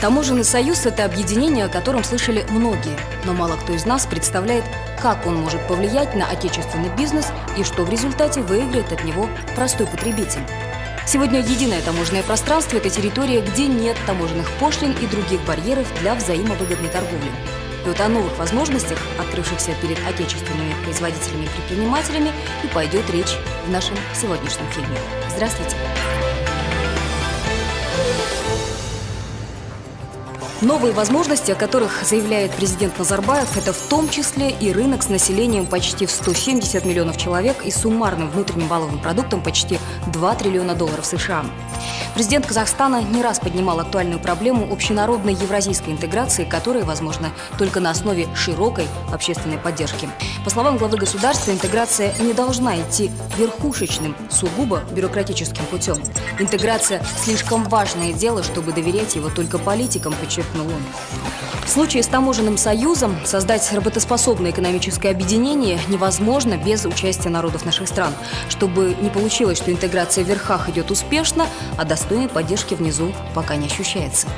Таможенный союз – это объединение, о котором слышали многие, но мало кто из нас представляет, как он может повлиять на отечественный бизнес и что в результате выиграет от него простой потребитель. Сегодня единое таможенное пространство – это территория, где нет таможенных пошлин и других барьеров для взаимовыгодной торговли. И вот о новых возможностях, открывшихся перед отечественными производителями и предпринимателями, и пойдет речь в нашем сегодняшнем фильме. Здравствуйте! Новые возможности, о которых заявляет президент Назарбаев, это в том числе и рынок с населением почти в 170 миллионов человек и суммарным внутренним валовым продуктом почти 2 триллиона долларов США. Президент Казахстана не раз поднимал актуальную проблему общенародной евразийской интеграции, которая возможна только на основе широкой общественной поддержки. По словам главы государства, интеграция не должна идти верхушечным, сугубо бюрократическим путем. Интеграция – слишком важное дело, чтобы доверять его только политикам, подчеркнул он. В случае с таможенным союзом создать работоспособное экономическое объединение невозможно без участия народов наших стран. Чтобы не получилось, что интеграция в верхах идет успешно, а достойной поддержки внизу пока не ощущается.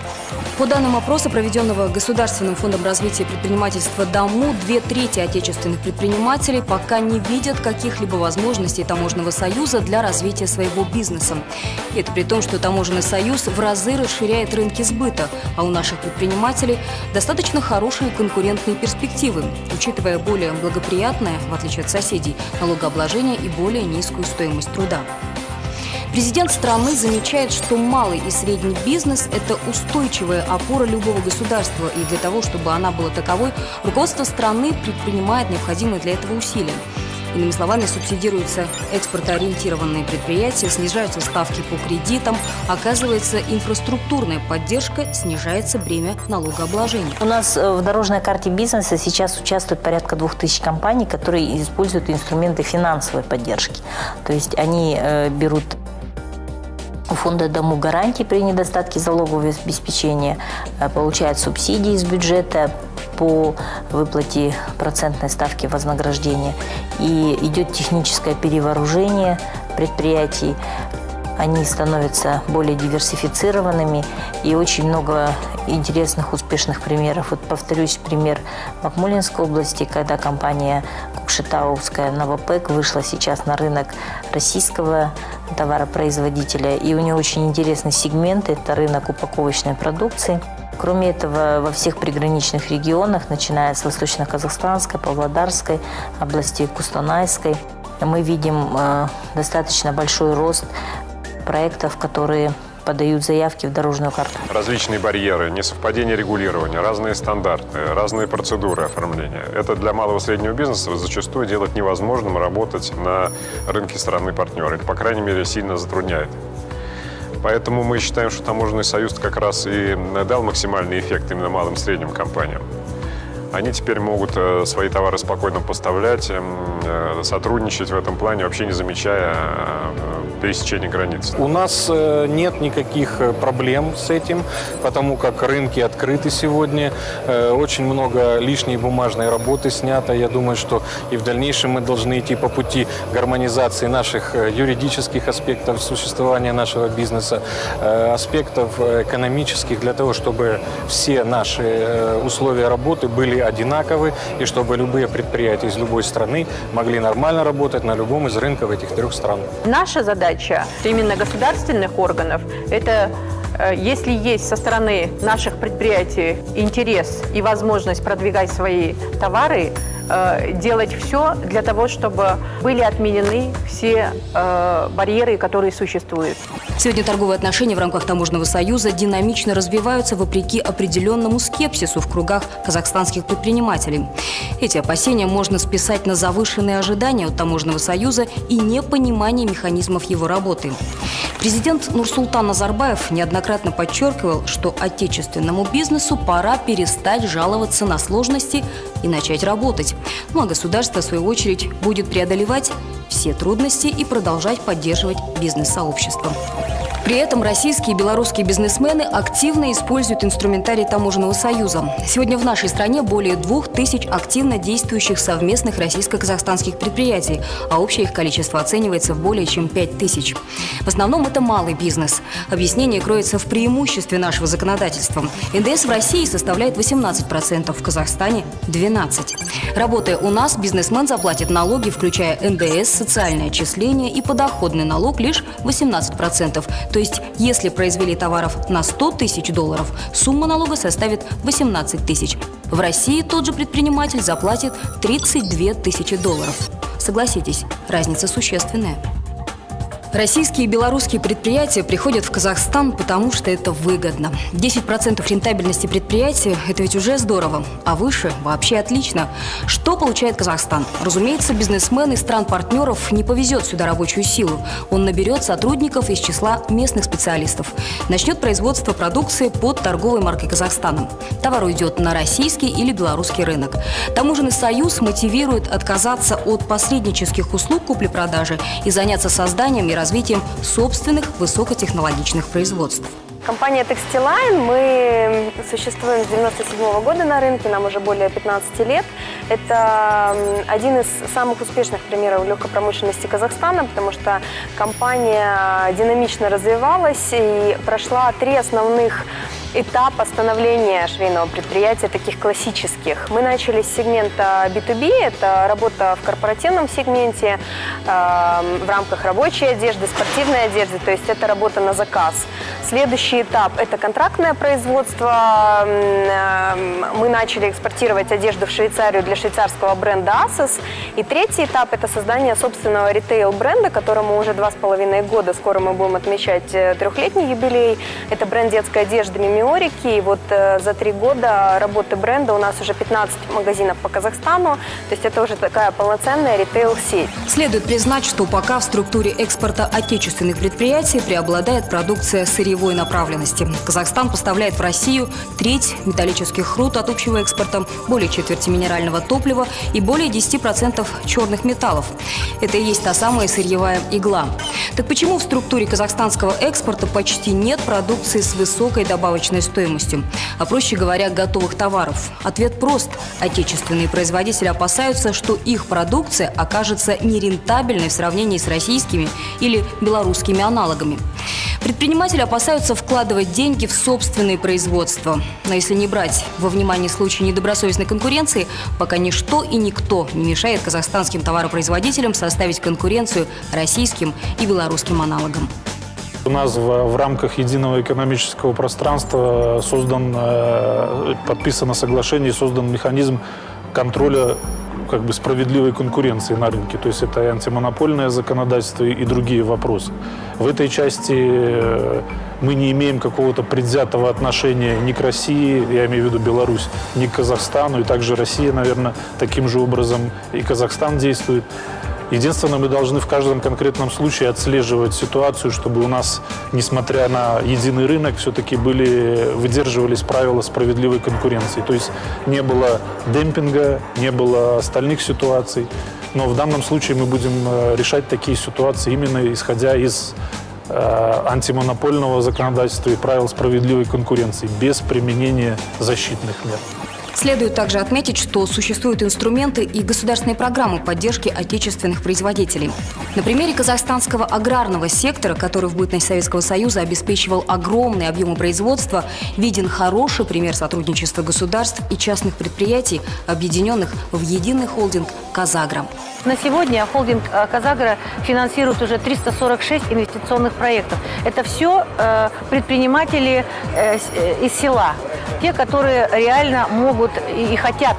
По данным опроса, проведенного Государственным фондом развития предпринимательства ДАМУ, две трети отечественных предпринимателей пока не видят каких-либо возможностей таможенного союза для развития своего бизнеса. Это при том, что таможенный союз в разы расширяет рынки сбыта, а у наших предпринимателей достаточно хорошие конкурентные перспективы, учитывая более благоприятное, в отличие от соседей, налогообложение и более низкую стоимость труда. Президент страны замечает, что малый и средний бизнес – это устойчивая опора любого государства, и для того, чтобы она была таковой, руководство страны предпринимает необходимые для этого усилия. Иными словами, субсидируются экспортоориентированные предприятия, снижаются ставки по кредитам, оказывается инфраструктурная поддержка, снижается бремя налогообложения. У нас э, в дорожной карте бизнеса сейчас участвует порядка двух тысяч компаний, которые используют инструменты финансовой поддержки. То есть они э, берут у фонда дому гарантии при недостатке залогового обеспечения, э, получают субсидии из бюджета, по выплате процентной ставки вознаграждения. И идет техническое перевооружение предприятий. Они становятся более диверсифицированными и очень много интересных, успешных примеров. Вот повторюсь, пример Макмулинской области, когда компания Кукшетауская Новопек вышла сейчас на рынок российского товаропроизводителя. И у нее очень интересный сегмент – это рынок упаковочной продукции – Кроме этого, во всех приграничных регионах, начиная с Восточно-Казахстанской, Павлодарской, области Кустанайской, мы видим э, достаточно большой рост проектов, которые подают заявки в дорожную карту. Различные барьеры, несовпадение регулирования, разные стандарты, разные процедуры оформления. Это для малого и среднего бизнеса зачастую делать невозможным работать на рынке страны партнера. Это, по крайней мере, сильно затрудняет Поэтому мы считаем, что таможенный союз как раз и дал максимальный эффект именно малым и средним компаниям. Они теперь могут э, свои товары спокойно поставлять, эм, э, сотрудничать в этом плане, вообще не замечая э, пересечения границ. У нас нет никаких проблем с этим, потому как рынки открыты сегодня. Очень много лишней бумажной работы снято. Я думаю, что и в дальнейшем мы должны идти по пути гармонизации наших юридических аспектов существования нашего бизнеса, аспектов экономических, для того, чтобы все наши условия работы были одинаковы, и чтобы любые предприятия из любой страны могли нормально работать на любом из рынков этих трех стран. Наша задача именно государственных органов – это э, если есть со стороны наших предприятий интерес и возможность продвигать свои товары, Э, делать все для того, чтобы были отменены все э, барьеры, которые существуют. Сегодня торговые отношения в рамках Таможенного союза динамично развиваются вопреки определенному скепсису в кругах казахстанских предпринимателей. Эти опасения можно списать на завышенные ожидания от Таможенного союза и непонимание механизмов его работы. Президент Нурсултан Назарбаев неоднократно подчеркивал, что отечественному бизнесу пора перестать жаловаться на сложности и начать работать. Ну а государство, в свою очередь, будет преодолевать все трудности и продолжать поддерживать бизнес-сообщество. При этом российские и белорусские бизнесмены активно используют инструментарий Таможенного союза. Сегодня в нашей стране более двух тысяч активно действующих совместных российско-казахстанских предприятий, а общее их количество оценивается в более чем пять тысяч. В основном это малый бизнес. Объяснение кроется в преимуществе нашего законодательства. НДС в России составляет 18%, в Казахстане – 12%. Работая у нас, бизнесмен заплатит налоги, включая НДС, социальное отчисление и подоходный налог лишь 18%. То есть, если произвели товаров на 100 тысяч долларов, сумма налога составит 18 тысяч. В России тот же предприниматель заплатит 32 тысячи долларов. Согласитесь, разница существенная. Российские и белорусские предприятия приходят в Казахстан, потому что это выгодно. 10% рентабельности предприятия – это ведь уже здорово, а выше – вообще отлично. Что получает Казахстан? Разумеется, бизнесмен из стран-партнеров не повезет сюда рабочую силу. Он наберет сотрудников из числа местных специалистов. Начнет производство продукции под торговой маркой Казахстана. Товар уйдет на российский или белорусский рынок. Таможенный союз мотивирует отказаться от посреднических услуг купли-продажи и заняться созданием и развитием собственных высокотехнологичных производств. Компания Textiline, мы существуем с 97 года на рынке, нам уже более 15 лет. Это один из самых успешных примеров легкопромышленности Казахстана, потому что компания динамично развивалась и прошла три основных этапа становления швейного предприятия, таких классических. Мы начали с сегмента B2B, это работа в корпоративном сегменте, э, в рамках рабочей одежды, спортивной одежды, то есть это работа на заказ. Следующий этап – это контрактное производство. Э, мы начали экспортировать одежду в Швейцарию для швейцарского бренда Asos. И третий этап – это создание собственного ритейл-бренда, которому уже два с половиной года, скоро мы будем отмечать э, трехлетний юбилей. Это бренд детской одежды «Мими Миорики. И вот э, за три года работы бренда у нас уже 15 магазинов по Казахстану. То есть это уже такая полноценная ритейл-сеть. Следует признать, что пока в структуре экспорта отечественных предприятий преобладает продукция сырьевой направленности. Казахстан поставляет в Россию треть металлических руд от общего экспорта, более четверти минерального топлива и более 10% черных металлов. Это и есть та самая сырьевая игла. Так почему в структуре казахстанского экспорта почти нет продукции с высокой добавочной стоимостью, а проще говоря, готовых товаров? Ответ прост. Отечественные производители опасаются, что их продукция окажется нерентабельной в сравнении с российскими или белорусскими аналогами. Предприниматели опасаются вкладывать деньги в собственные производства. Но если не брать во внимание случаи недобросовестной конкуренции, пока ничто и никто не мешает казахстанским товаропроизводителям составить конкуренцию российским и белорусским аналогам. У нас в, в рамках единого экономического пространства создан, э, подписано соглашение, создан механизм контроля как бы справедливой конкуренции на рынке. То есть это и антимонопольное законодательство и другие вопросы. В этой части э, мы не имеем какого-то предвзятого отношения ни к России, я имею в виду Беларусь, ни к Казахстану. И также Россия, наверное, таким же образом и Казахстан действует. Единственное, мы должны в каждом конкретном случае отслеживать ситуацию, чтобы у нас, несмотря на единый рынок, все-таки были, выдерживались правила справедливой конкуренции. То есть не было демпинга, не было остальных ситуаций. Но в данном случае мы будем э, решать такие ситуации именно исходя из э, антимонопольного законодательства и правил справедливой конкуренции, без применения защитных мер. Следует также отметить, что существуют инструменты и государственные программы поддержки отечественных производителей. На примере казахстанского аграрного сектора, который в бытность Советского Союза обеспечивал огромные объемы производства, виден хороший пример сотрудничества государств и частных предприятий, объединенных в единый холдинг «Казагра». На сегодня холдинг э, «Казагра» финансирует уже 346 инвестиционных проектов. Это все э, предприниматели э, из села, те, которые реально могут и хотят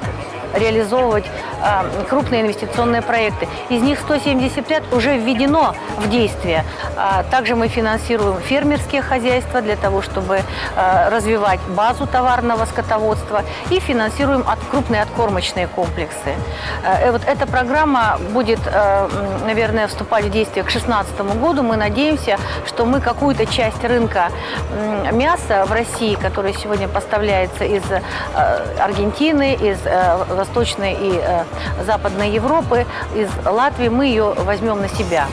реализовывать э, крупные инвестиционные проекты. Из них 175 уже введено в действие. А также мы финансируем фермерские хозяйства для того, чтобы э, развивать базу товарного скотоводства и финансируем крупные откормочные комплексы. Э, вот эта программа будет, наверное, вступать в действие к 2016 году. Мы надеемся, что мы какую-то часть рынка мяса в России, который сегодня поставляется из Аргентины, из Восточной и э, Западной Европы, из Латвии, мы ее возьмем на себя.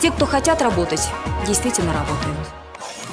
Те, кто хотят работать, действительно работают.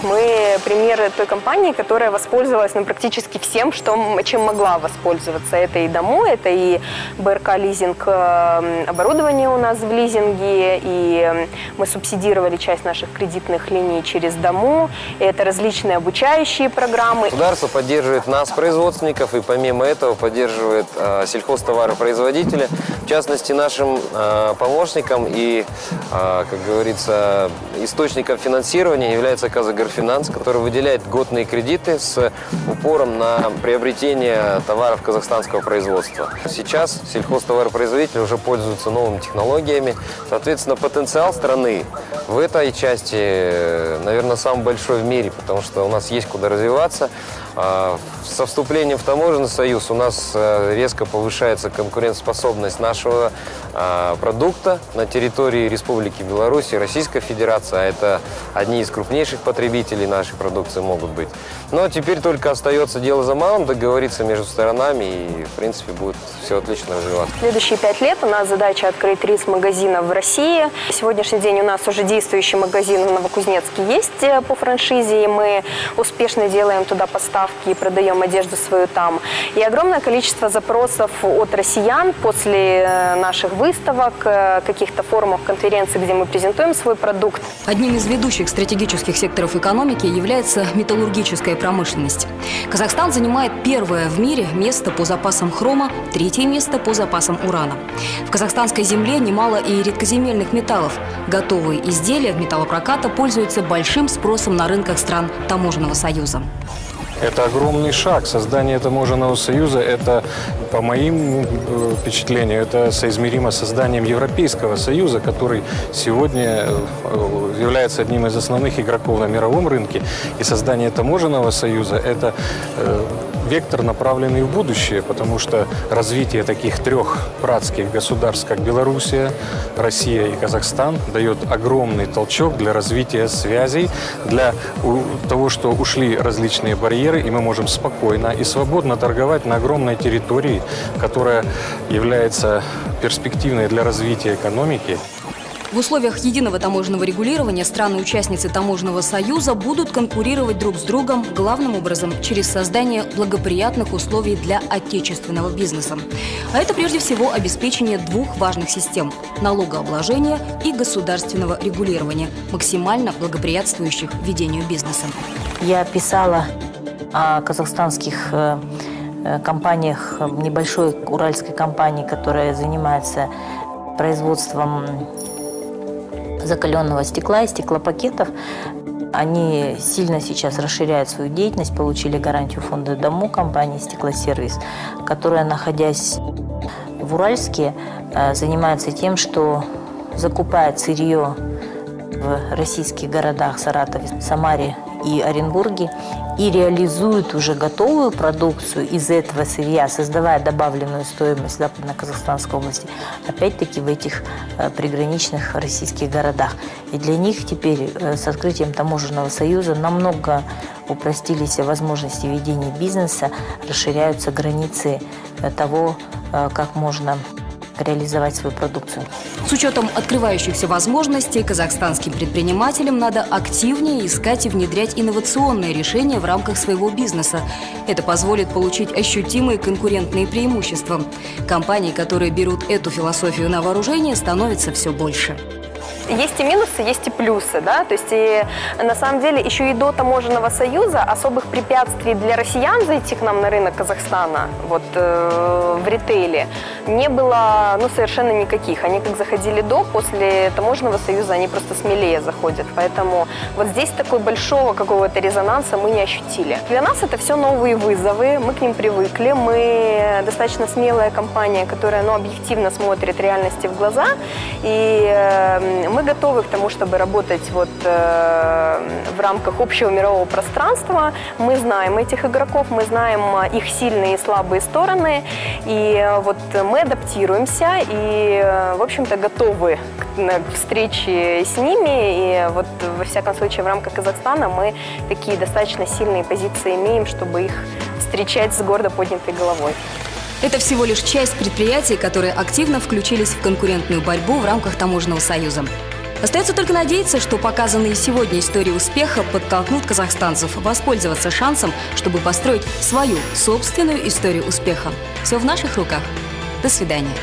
Мы примеры той компании, которая воспользовалась ну, практически всем, что, чем могла воспользоваться. Это и дому, это и БРК лизинг э, оборудование у нас в лизинге, и мы субсидировали часть наших кредитных линий через дому. Это различные обучающие программы. Государство поддерживает нас, производственников, и помимо этого поддерживает э, сельхозтоваропроизводителя. В частности, нашим э, помощником и, э, как говорится, источником финансирования является Казагорфинанс, который выделяет годные кредиты с упором на приобретение товаров казахстанского производства. Сейчас сельхозтоваропроизводители уже пользуются новыми технологиями. Соответственно, потенциал страны в этой части, наверное, самый большой в мире, потому что у нас есть куда развиваться. А, со вступлением в таможенный союз у нас э, резко повышается конкурентоспособность нашего а, продукта на территории Республики Беларусь и Российской Федерации, а это одни из крупнейших потребителей нашей продукции могут быть. Но теперь только остается дело за малым, договориться между сторонами, и, в принципе, будет все отлично развиваться. Следующие пять лет у нас задача открыть 30 магазинов в России. Сегодняшний день у нас уже действующий магазин в Новокузнецке есть э, по франшизе, и мы успешно делаем туда поставки и продаем одежду свою там. И огромное количество запросов от россиян после э, наших выставок, э, каких-то форумов, конференций, где мы презентуем свой продукт. Одним из ведущих стратегических секторов экономики является металлургическая промышленность. Казахстан занимает первое в мире место по запасам хрома, третье место по запасам урана. В казахстанской земле немало и редкоземельных металлов. Готовые изделия металлопроката пользуются большим спросом на рынках стран Таможенного союза. Это огромный шаг. Создание таможенного союза, это, по моим э, впечатлениям, это соизмеримо с созданием Европейского союза, который сегодня э, является одним из основных игроков на мировом рынке. И создание таможенного союза – это э, вектор, направленный в будущее, потому что развитие таких трех братских государств, как Белоруссия, Россия и Казахстан, дает огромный толчок для развития связей, для того, что ушли различные барьеры, и мы можем спокойно и свободно торговать на огромной территории, которая является перспективной для развития экономики. В условиях единого таможенного регулирования страны-участницы таможенного союза будут конкурировать друг с другом главным образом через создание благоприятных условий для отечественного бизнеса. А это прежде всего обеспечение двух важных систем – налогообложения и государственного регулирования, максимально благоприятствующих ведению бизнеса. Я писала о казахстанских э, э, компаниях, небольшой уральской компании, которая занимается производством закаленного стекла и стеклопакетов. Они сильно сейчас расширяют свою деятельность, получили гарантию фонда «Дому» компании «Стеклосервис», которая, находясь в Уральске, э, занимается тем, что закупает сырье в российских городах Саратове, Самаре и Оренбурге и реализуют уже готовую продукцию из этого сырья, создавая добавленную стоимость в Западно-Казахстанской области, опять-таки в этих э, приграничных российских городах. И для них теперь э, с открытием таможенного союза намного упростились возможности ведения бизнеса, расширяются границы э, того, как можно реализовать свою продукцию. С учетом открывающихся возможностей казахстанским предпринимателям надо активнее искать и внедрять инновационные решения в рамках своего бизнеса. Это позволит получить ощутимые конкурентные преимущества. Компании, которые берут эту философию на вооружение, становится все больше есть и минусы, есть и плюсы, да, то есть и на самом деле еще и до таможенного союза особых препятствий для россиян зайти к нам на рынок Казахстана, вот э, в ритейле, не было, ну, совершенно никаких. Они как заходили до, после таможенного союза они просто смелее заходят, поэтому вот здесь такой большого какого-то резонанса мы не ощутили. Для нас это все новые вызовы, мы к ним привыкли, мы достаточно смелая компания, которая, ну, объективно смотрит реальности в глаза, и э, мы готовы к тому, чтобы работать вот э, в рамках общего мирового пространства. Мы знаем этих игроков, мы знаем э, их сильные и слабые стороны, и э, вот мы адаптируемся и, в общем-то, готовы к встрече с ними. И вот, во всяком случае, в рамках Казахстана мы такие достаточно сильные позиции имеем, чтобы их встречать с гордо поднятой головой. Это всего лишь часть предприятий, которые активно включились в конкурентную борьбу в рамках Таможенного союза. Остается только надеяться, что показанные сегодня истории успеха подтолкнут казахстанцев воспользоваться шансом, чтобы построить свою собственную историю успеха. Все в наших руках. До свидания.